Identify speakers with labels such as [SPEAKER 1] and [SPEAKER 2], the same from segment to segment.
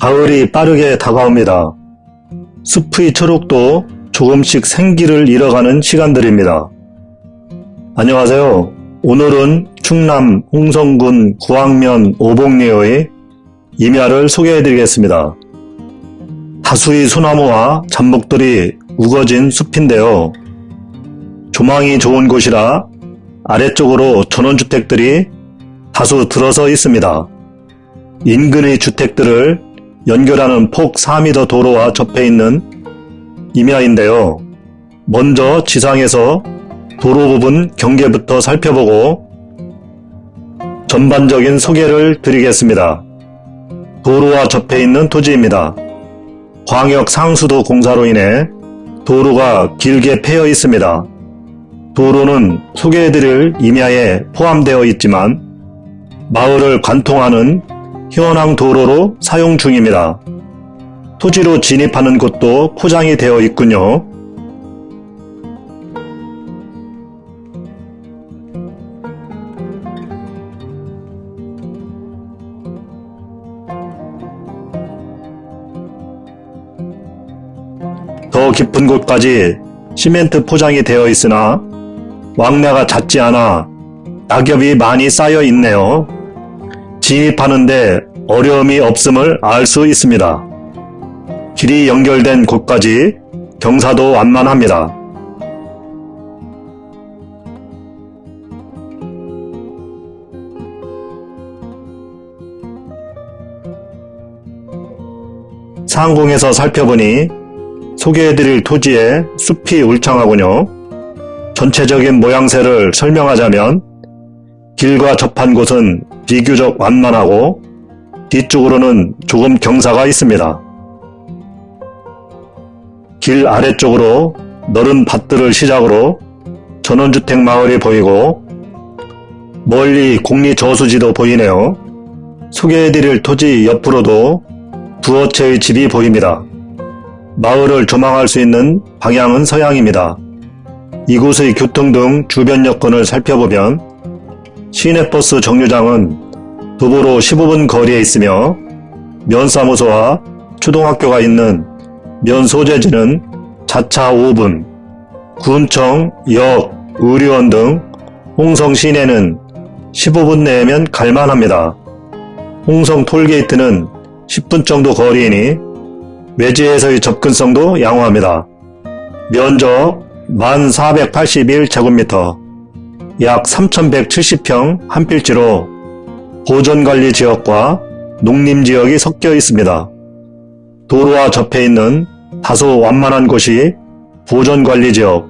[SPEAKER 1] 가을이 빠르게 다가옵니다. 숲의 초록도 조금씩 생기를 잃어가는 시간들입니다. 안녕하세요. 오늘은 충남 홍성군 구황면 오봉리의 임야를 소개해드리겠습니다. 다수의 소나무와 잡목들이 우거진 숲인데요. 조망이 좋은 곳이라 아래쪽으로 전원주택들이 다수 들어서 있습니다. 인근의 주택들을 연결하는 폭 4m 도로와 접해 있는 임야인데요. 먼저 지상에서 도로 부분 경계부터 살펴보고 전반적인 소개를 드리겠습니다. 도로와 접해 있는 토지입니다. 광역 상수도 공사로 인해 도로가 길게 패여 있습니다. 도로는 소개해드릴 임야에 포함되어 있지만 마을을 관통하는 현황 도로로 사용 중입니다. 토지로 진입하는 곳도 포장이 되어 있군요. 더 깊은 곳까지 시멘트 포장이 되어 있으나 왕래가 잦지 않아 낙엽이 많이 쌓여 있네요. 진입하는데 어려움이 없음을 알 수 있습니다. 길이 연결된 곳까지 경사도 완만합니다. 상공에서 살펴보니 소개해드릴 토지에 숲이 울창하군요. 전체적인 모양새를 설명하자면 길과 접한 곳은 비교적 완만하고 뒤쪽으로는 조금 경사가 있습니다. 길 아래쪽으로 너른 밭들을 시작으로 전원주택 마을이 보이고 멀리 공리 저수지도 보이네요. 소개해드릴 토지 옆으로도 두어 채의 집이 보입니다. 마을을 조망할 수 있는 방향은 서양입니다. 이곳의 교통 등 주변 여건을 살펴보면 시내버스 정류장은 도보로 15분 거리에 있으며 면사무소와 초등학교가 있는 면소재지는 자차 5분, 군청, 역, 의료원 등 홍성 시내는 15분 내면 갈만합니다. 홍성 톨게이트는 10분 정도 거리이니 외지에서의 접근성도 양호합니다. 면적 1481제곱미터, 약 3170평 한 필지로 보존관리 지역과 농림 지역이 섞여 있습니다. 도로와 접해 있는 다소 완만한 곳이 보존관리 지역,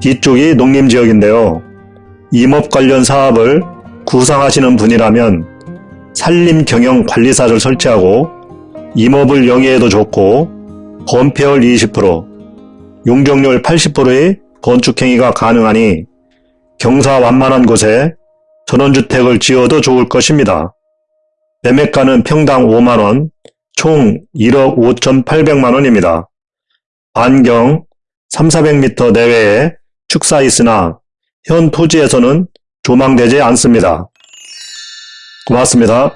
[SPEAKER 1] 뒤쪽이 농림 지역인데요. 임업 관련 사업을 구상하시는 분이라면 산림경영관리사를 설치하고 임업을 영위해도 좋고 건폐율 20%, 용적률 80%의 건축행위가 가능하니 경사 완만한 곳에 전원주택을 지어도 좋을 것입니다. 매매가는 평당 5만원, 총 1억 5,800만원입니다. 반경 3,400m 내외에 축사 있으나 현 토지에서는 조망되지 않습니다. 고맙습니다.